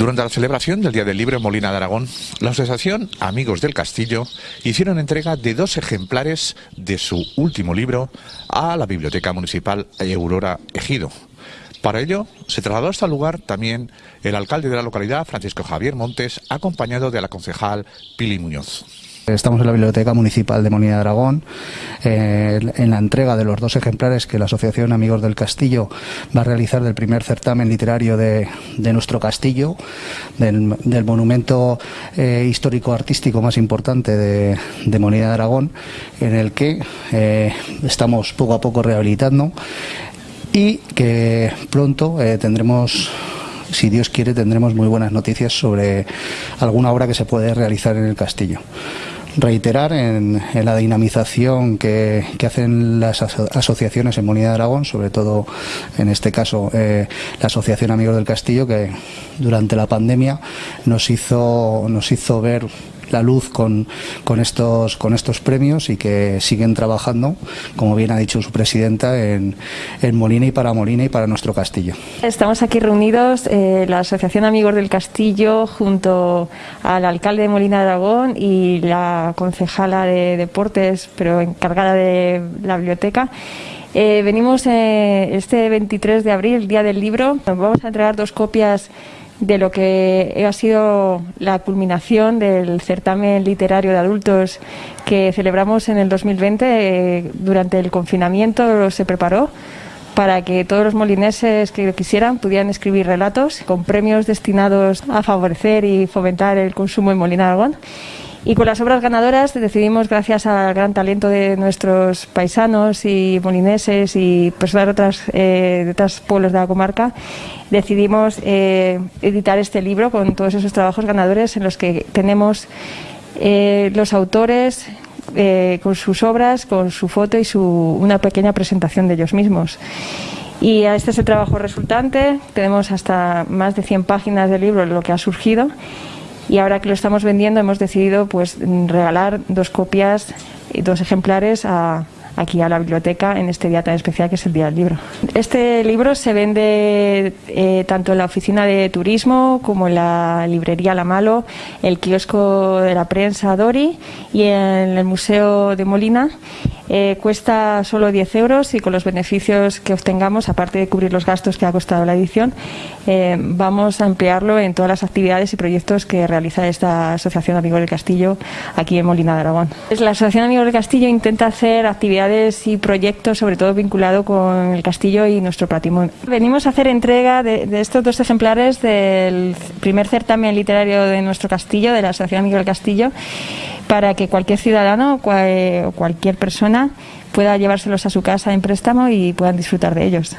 Durante la celebración del Día del Libro en Molina de Aragón, la Asociación Amigos del Castillo hicieron entrega de dos ejemplares de su último libro a la Biblioteca Municipal Aurora Ejido. Para ello, se trasladó hasta el lugar también el alcalde de la localidad, Francisco Javier Montes, acompañado de la concejal Pili Muñoz. Estamos en la Biblioteca Municipal de Molina de Aragón eh, en la entrega de los dos ejemplares que la Asociación Amigos del Castillo va a realizar del primer certamen literario de, nuestro castillo, del, monumento eh, histórico-artístico más importante de, de, de Aragón, en el que eh, estamos poco a poco rehabilitando y que pronto tendremos si Dios quiere, tendremos muy buenas noticias sobre alguna obra que se puede realizar en el castillo. Reiterar en, la dinamización que, hacen las asociaciones en Molina de Aragón, sobre todo en este caso eh, la Asociación Amigos del Castillo, que durante la pandemia nos hizo, nos hizo ver la luz con, estos, premios y que siguen trabajando, como bien ha dicho su presidenta, en, Molina y para Molina y para nuestro castillo. Estamos aquí reunidos, eh, la Asociación Amigos del Castillo, junto al alcalde de Molina de Aragón y la concejala de deportes, pero encargada de la biblioteca. Eh, venimos eh, este 23 de abril, Día del Libro. Vamos a entregar dos copias de lo que ha sido la culminación del certamen literario de adultos que celebramos en el 2020 eh, durante el confinamiento se preparó para que todos los molineses que lo quisieran pudieran escribir relatos con premios destinados a favorecer y fomentar el consumo en Molina de Aragón. Y con las obras ganadoras decidimos, gracias al gran talento de nuestros paisanos y molineses y personas de, otras, eh, de otros pueblos de la comarca, decidimos eh, editar este libro con todos esos trabajos ganadores en los que tenemos eh, los autores con sus obras, con su foto y su, una pequeña presentación de ellos mismos. Y este es el trabajo resultante. Tenemos hasta más de 100 páginas del libro, lo que ha surgido y ahora que lo estamos vendiendo hemos decidido pues regalar dos copias dos ejemplares a, aquí a la biblioteca en este día tan especial que es el Día del Libro. Este libro se vende eh, tanto en la oficina de turismo como en la librería La Malo, el kiosco de la prensa Dori y en el Museo de Molina eh, cuesta solo 10 euros y con los beneficios que obtengamos, aparte de cubrir los gastos que ha costado la edición, eh, vamos a emplearlo en todas las actividades y proyectos que realiza esta Asociación Amigos del Castillo aquí en Molina de Aragón. La Asociación Amigos del Castillo intenta hacer actividades y proyectos, sobre todo vinculado con el castillo y nuestro patrimonio. Venimos a hacer entrega de, estos dos ejemplares del primer certamen literario de nuestro castillo, de la Asociación Amigos del Castillo, para que cualquier ciudadano o cualquier pueda llevárselos a su casa en préstamo y puedan disfrutar de ellos.